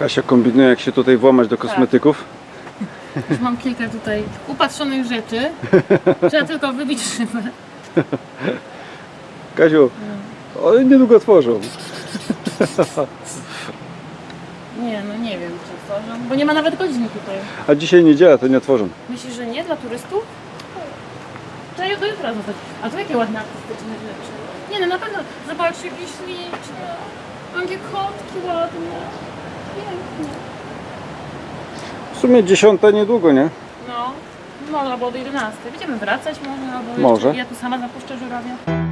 Kasia kombinuje jak się tutaj włamać do kosmetyków. Już mam kilka tutaj upatrzonych rzeczy. Trzeba tylko wybić szybę. Kasiu, one niedługo otworzą. Nie, no nie wiem czy otworzą, bo nie ma nawet godziny tutaj. A dzisiaj niedziela, to nie otworzą. Myślisz, że nie dla turystów? Trzeba do jutra zostać. A tu jakie ładne artystyczne rzeczy. Nie no, na pewno. Zobaczcie, jakie śliczne. Jakie kotki ładne. W sumie dziesiąta niedługo, nie? No, no albo do 11. Będziemy wracać może, albo Może. Ja tu sama zapuszczę żurawia.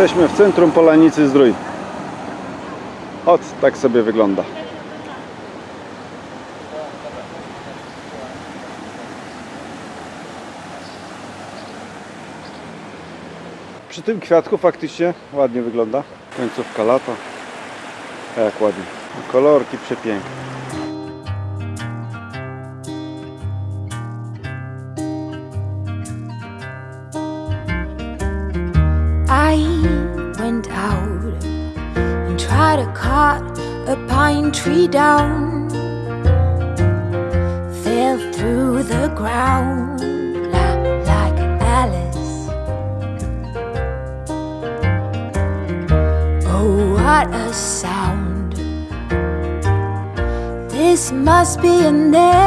Jesteśmy w centrum Polanicy Zdrój. Ot, tak sobie wygląda. Przy tym kwiatku faktycznie ładnie wygląda. Końcówka lata. A jak ładnie. Kolorki przepiękne. Went out and tried to cut a pine tree down. Fell through the ground like Alice. Oh, what a sound! This must be a nest.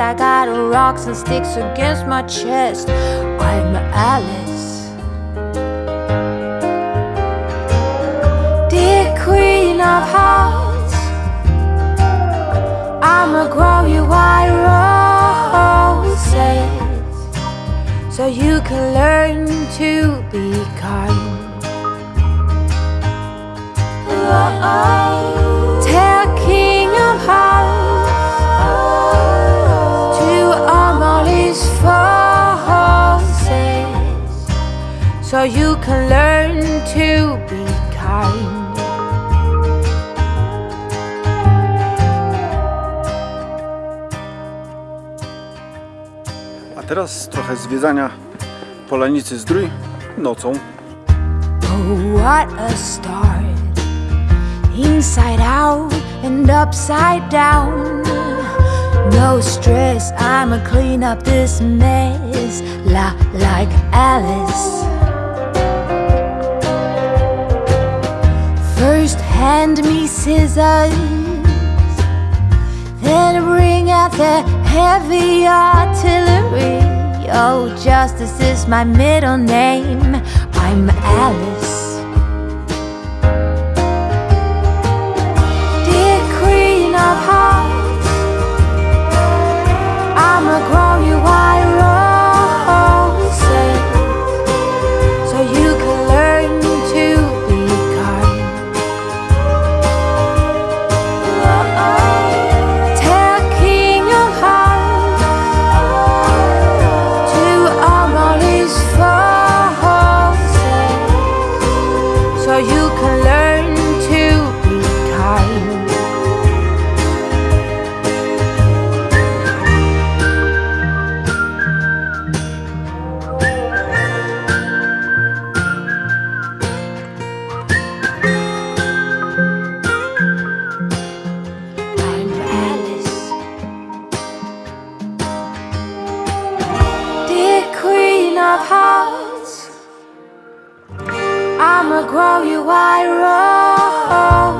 I got rocks and sticks against my chest. I'm Alice. Of Hearts, I'ma grow you white roses so you can learn to be kind. Tell King of Hearts to arm all his forces so you can learn teraz trochę zwiedzania Polanicy Zdrój nocą. Oh, what a start! Inside out and upside down. No stress, I'ma clean up this mess la- like Alice. First, hand me scissors, then bring out the heavy artillery. Oh, Justice is my middle name. I'm Alice. Grow you white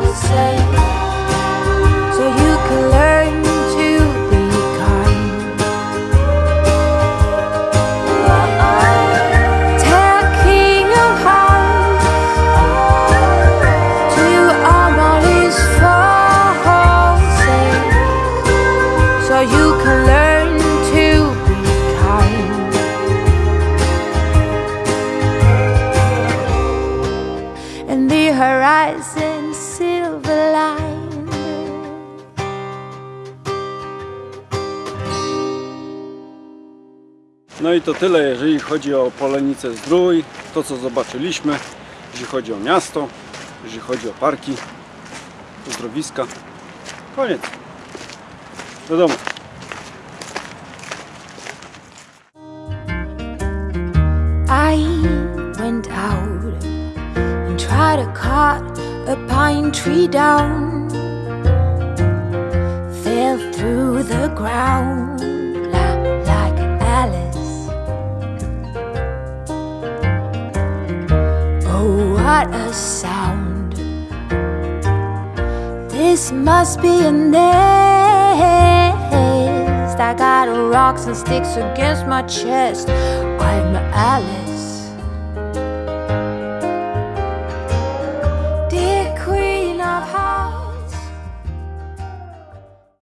roses No i to tyle, jeżeli chodzi o Polenicę Zdrój, to co zobaczyliśmy, jeśli chodzi o miasto, jeśli chodzi o parki, uzdrowiska. Koniec. Do domu. I went out and tried to cut a pine tree down. Fell through the ground What a sound! This must be a nest. I got rocks and sticks against my chest. I'm Alice.